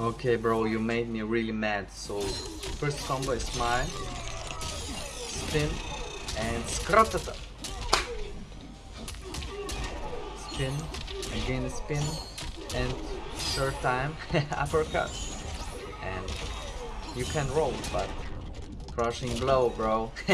Okay, bro, you made me really mad. So, first combo is mine. Spin and scrotata. Spin, again spin, and third time uppercut. And you can roll, but crushing blow, bro.